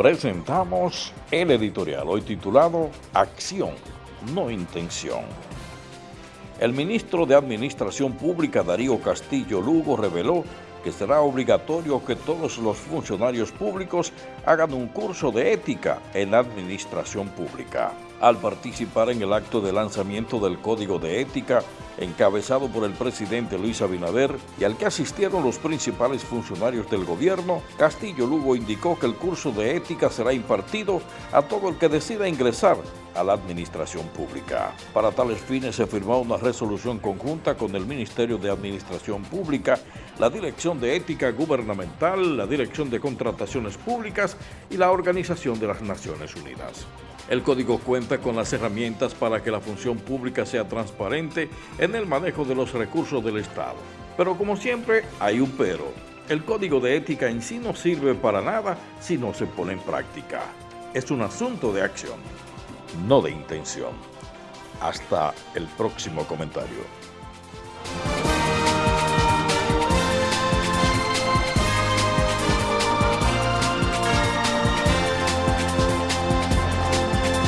presentamos el editorial hoy titulado Acción, no intención. El ministro de Administración Pública Darío Castillo Lugo reveló que será obligatorio que todos los funcionarios públicos hagan un curso de ética en administración pública. Al participar en el acto de lanzamiento del Código de Ética, encabezado por el presidente Luis Abinader y al que asistieron los principales funcionarios del gobierno, Castillo Lugo indicó que el curso de ética será impartido a todo el que decida ingresar a la administración pública. Para tales fines se firmó una resolución conjunta con el Ministerio de Administración Pública, la Dirección de Ética Gubernamental, la Dirección de Contrataciones Públicas y la Organización de las Naciones Unidas. El código cuenta con las herramientas para que la función pública sea transparente en el manejo de los recursos del Estado. Pero como siempre, hay un pero. El código de ética en sí no sirve para nada si no se pone en práctica. Es un asunto de acción no de intención. Hasta el próximo comentario.